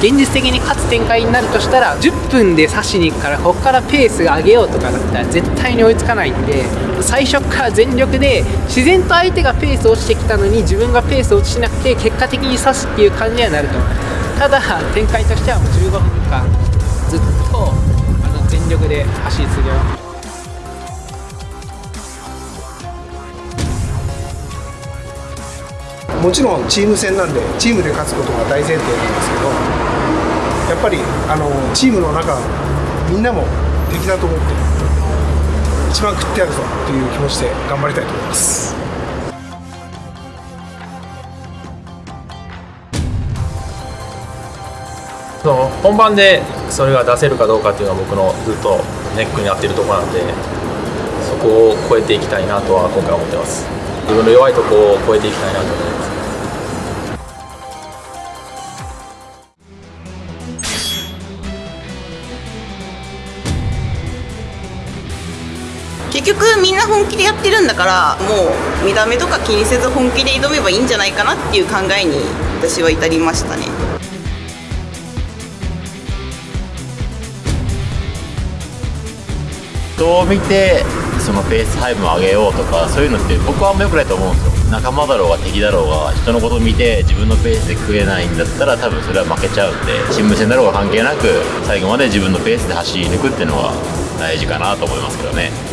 現実的に勝つ展開になるとしたら10分で刺しに行くからここからペース上げようとかだったら絶対に追いつかないんで最初から全力で自然と相手がペース落ちてきたのに自分がペース落ちなくて結果的に刺すっていう感じにはなると。ただ展開としてはもう15分間ずっとあの全力で走り続けますもちろんチーム戦なんでチームで勝つことが大前提なんですけどっぱりあのチームの中みんなも敵だと思って一番食ってやるぞという気持ちで頑張りたいと思います。その本番でそれが出せるかどうかっていうのは僕のずっとネックになっているところなんでそこを超えていきたいなとは今回思ってます。自分の弱いとこを超えていきたいなと思います。局みんな本気でやってるんだからもう見た目とか気にせず本気で挑めばいいんじゃないかなっていう考えに私は至りましたね。人を見てそのペース配分を上げようとかそういうのって僕はあんま良くないと思うんですよ。仲間だろうが敵だろうが人のことを見て自分のペースで食えないんだったら多分それは負けちゃうんでチーム戦だろうが関係なく最後まで自分のペースで走り抜くっていうのは大事かなと思いますけどね。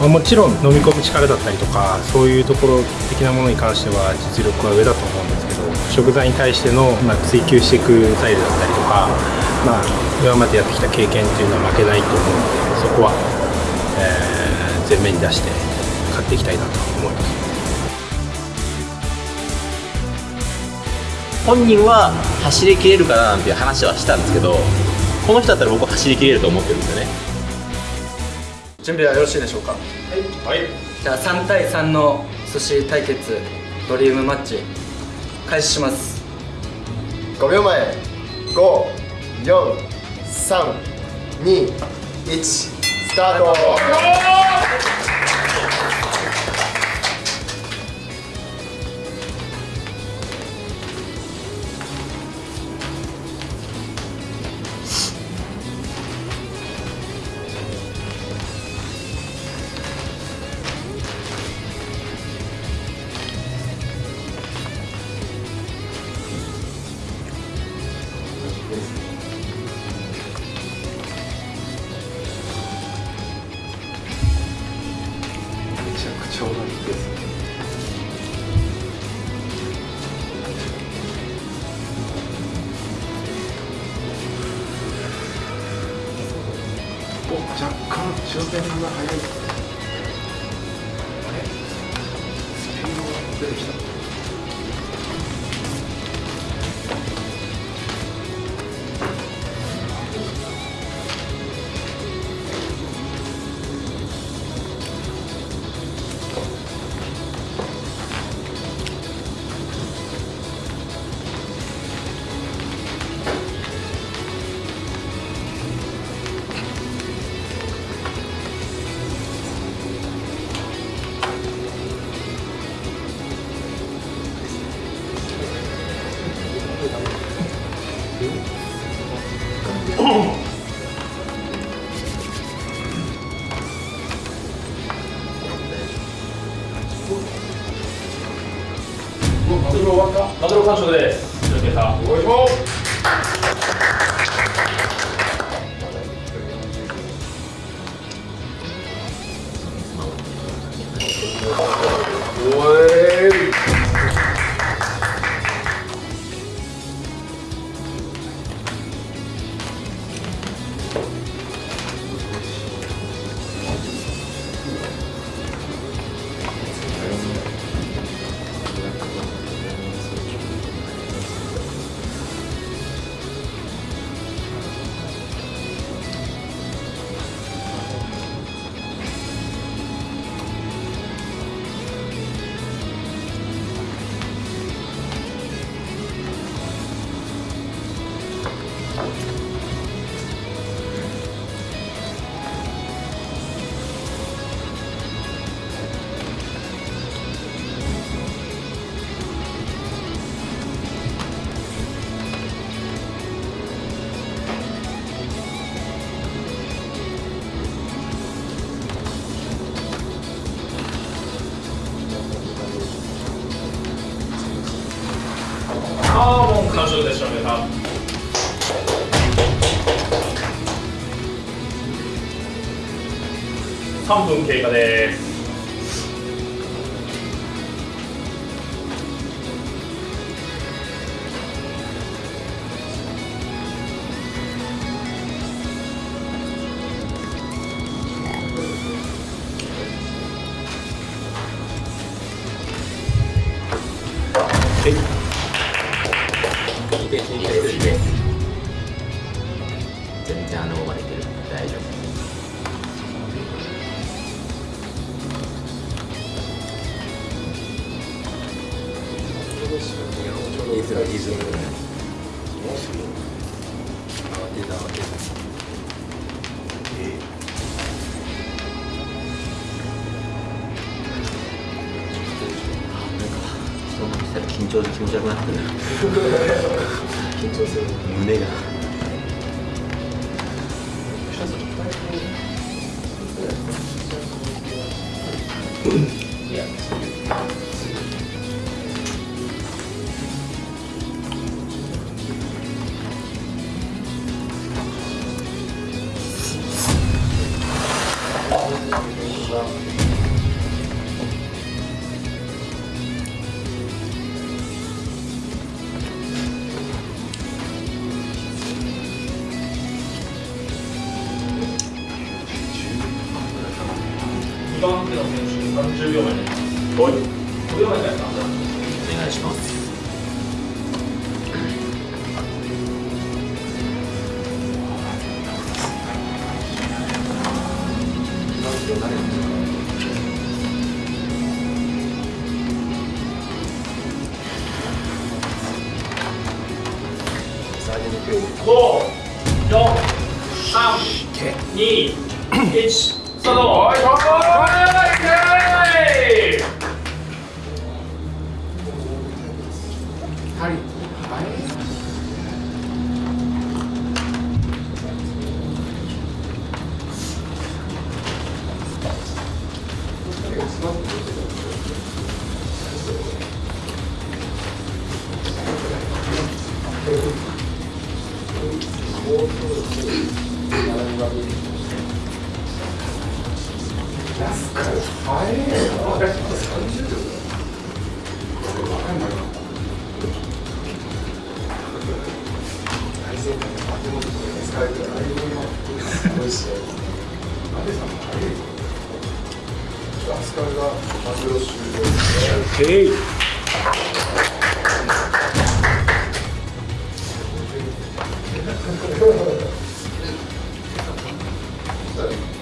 まあもちろん飲み込む力だったりとかそういうところ的なものに関しては実力は上だと思うんですけど食材に対しての、まあ、追求していくスタイルだったりとか、まあ、今までやってきた経験っていうのは負けないと思うのでそこは、えー前面に出して勝っていきたいなと思います。本人は走りきれるかななんていう話はしたんですけどこの人だったら僕は走りきれると思ってるんですよね準備はよろしいでしょうか？はい、じゃあ3対3の寿司対決ドリームマッチ開始します。5秒前。54321スタート干シュマグロ完食です続けためちゃくちゃ同じで3分経過です。リズムリズム人が来たら緊張で気持ち悪くなってる。緊張する。胸が。2 30秒前になります。はい。5秒前から3分。お願いします。ごいっすね。扱いがマグロ終了ですね。Okay.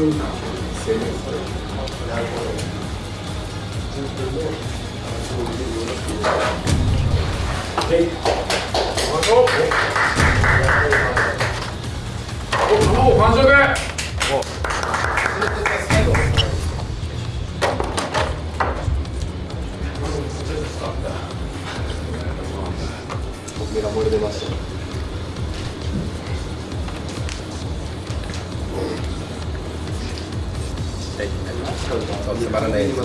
お、Kalau bisa barang dari lima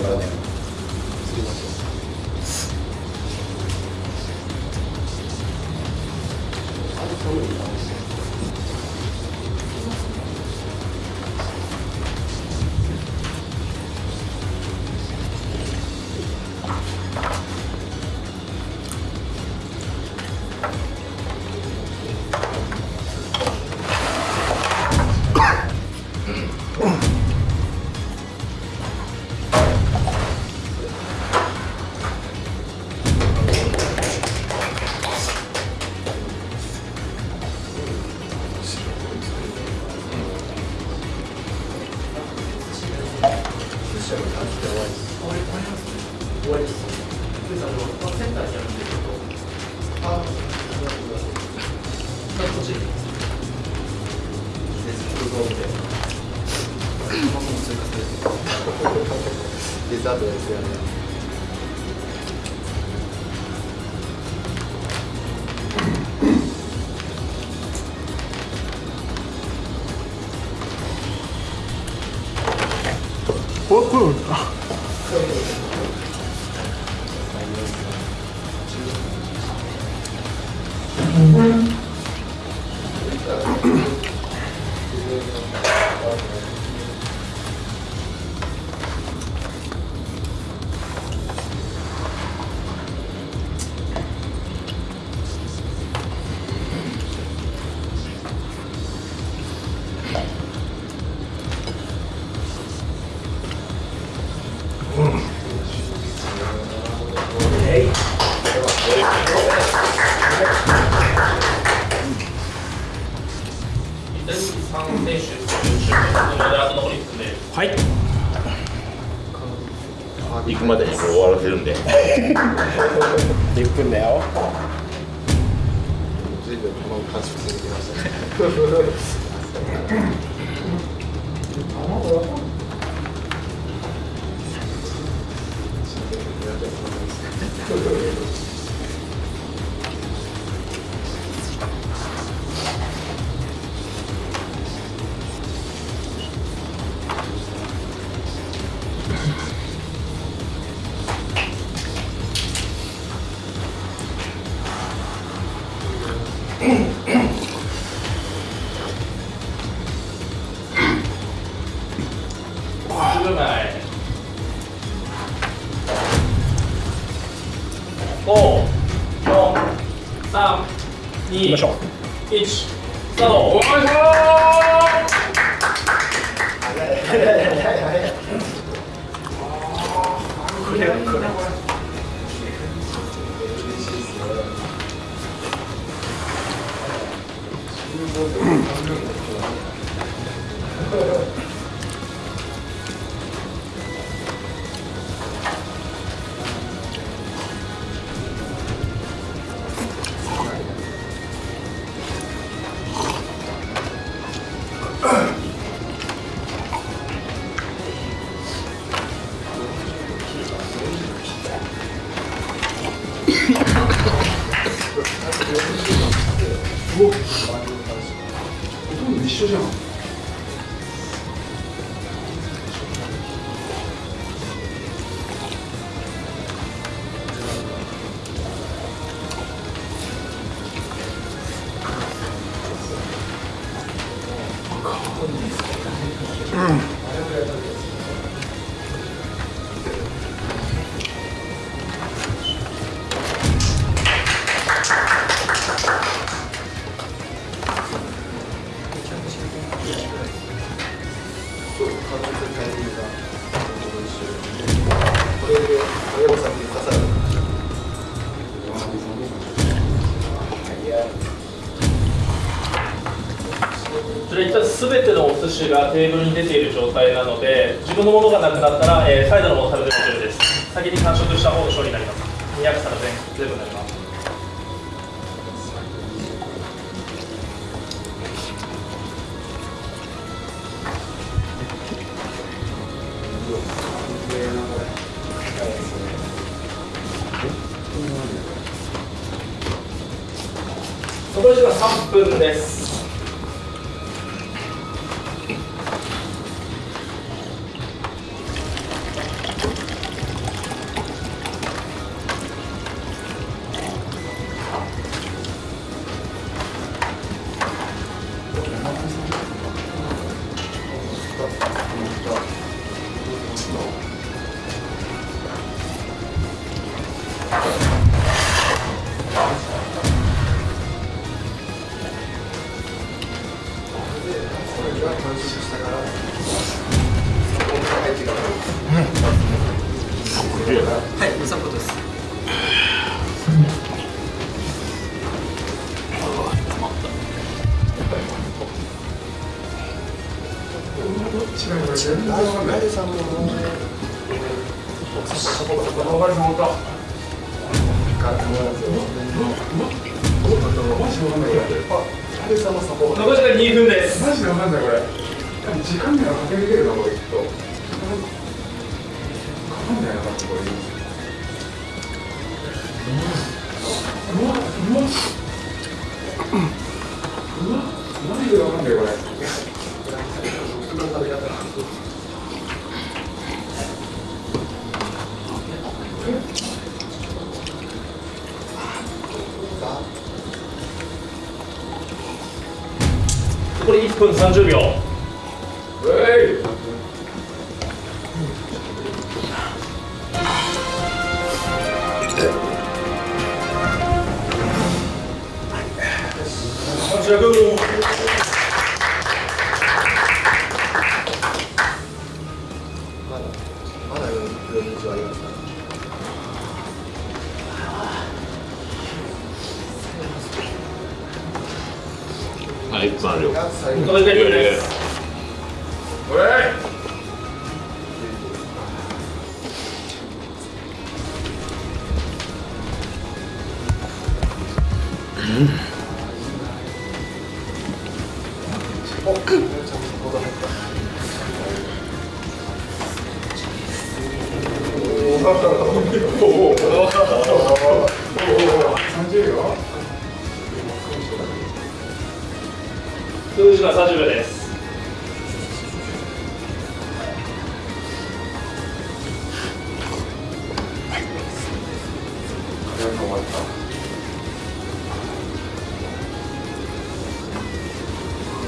終わり終わりです。終わりです。センターにあるくて、ちょっと、あ、こっちです。デザートです。よね。よ随分この感触続きましたね 54321スタート。お願いします。これこれ寿司がテーブルに出ている状態なので自分のものがなくなったら、えーサイドのものを食べても OK です。先に完食した方が勝利になります。200皿全全部になります。残り時間3分です。全然わかんない。う。マジわか。で。わ。分。うわうわうわかんないこれ。これ1分30秒。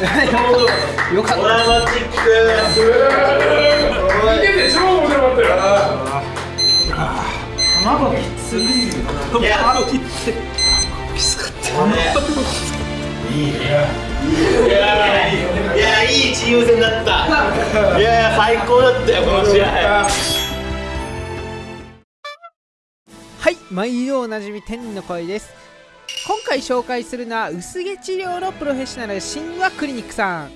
り込める10、9、8、7、6、5、4、してよかったですねよかった。いやいいチーム戦だった。いや最高だった。よこの試合はい毎度おなじみ天の声です今回紹介するのは薄毛治療のプロフェッショナル神話クリニックさん。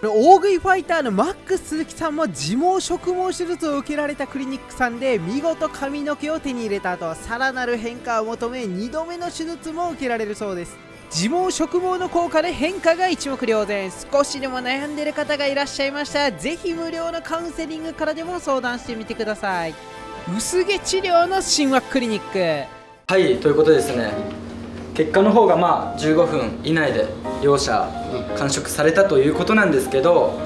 大食いファイターのマックス鈴木さんも自毛植毛手術を受けられたクリニックさんで見事髪の毛を手に入れた後さらなる変化を求め2度目の手術も受けられるそうです。自毛植毛の効果で変化が一目瞭然。少しでも悩んでる方がいらっしゃいましたらぜひ無料のカウンセリングからでも相談してみてください。薄毛治療の神話クリニック。はいということですね結果の方がまあ15分以内で両者完食されたということなんですけど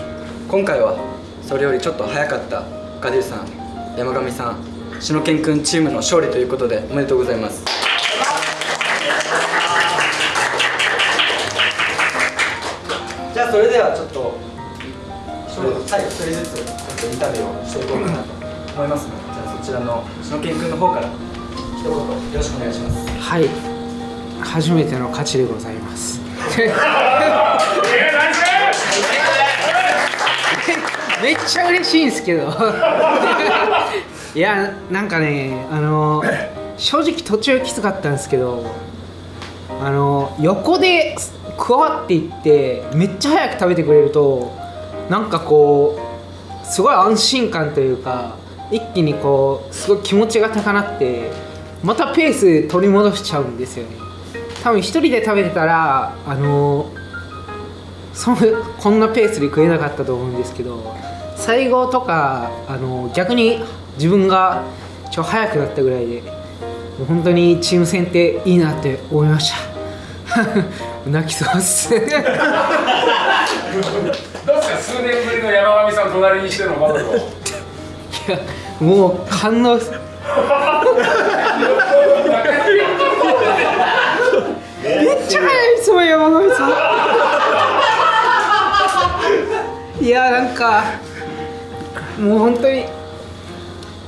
今回はそれよりちょっと早かったガディルさん山上さん篠健くんチームの勝利ということでおめでとうございます。じゃあそれではちょっとそれはい一人ずつちょっとインタビューをしていこうかなと思いますのでじゃあそちらの篠健くんの方から一言よろしくお願いします。はい初めての勝ちでございます。めっちゃ嬉しいんですけど。いやなんかねあの正直途中きつかったんですけどあの横で加わっていってめっちゃ早く食べてくれるとなんかこうすごい安心感というか一気にこうすごい気持ちが高鳴ってまたペース取り戻しちゃうんですよね多分一人で食べてたらあのそのこんなペースで食えなかったと思うんですけど最後とかあの逆に自分がちょ早くなったぐらいでもう本当にチーム戦っていいなって思いました。泣きそうっす。どうですか？数年ぶりの山上さん隣にしてのバトルを。いやもう感動すめっちゃ早いですもん山上さん。いやなんかもう本当に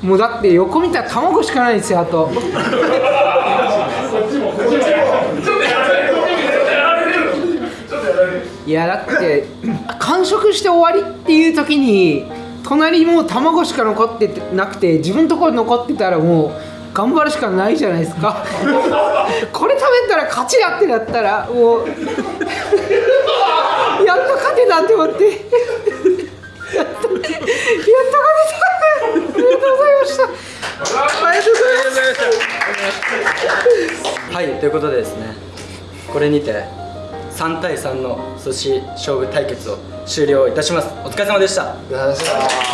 もうだって横見たら卵しかないんですよあと。いやだって完食して終わりっていう時に隣もう卵しか残ってなくて自分のところ残ってたらもう頑張るしかないじゃないですか。これ食べたら勝ちだってなったらもう やっと勝てたって思って。やっと勝てた。ありがとうございました。ありがとうございました。はいということでですねこれにて3対3の寿司勝負対決を終了いたします。お疲れ様でした。ありがとうございました